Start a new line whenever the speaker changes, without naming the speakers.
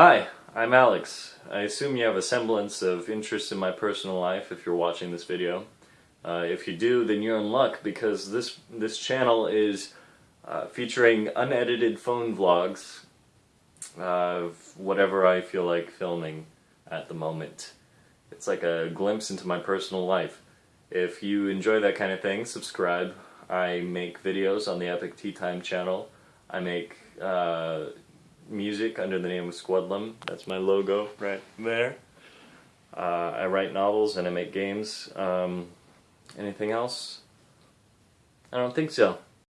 Hi, I'm Alex. I assume you have a semblance of interest in my personal life if you're watching this video. Uh, if you do, then you're in luck because this this channel is uh, featuring unedited phone vlogs of whatever I feel like filming at the moment. It's like a glimpse into my personal life. If you enjoy that kind of thing, subscribe. I make videos on the Epic Tea Time channel. I make uh, music under the name of Squadlum. That's my logo right there. Uh, I write novels and I make games. Um, anything else? I don't think so.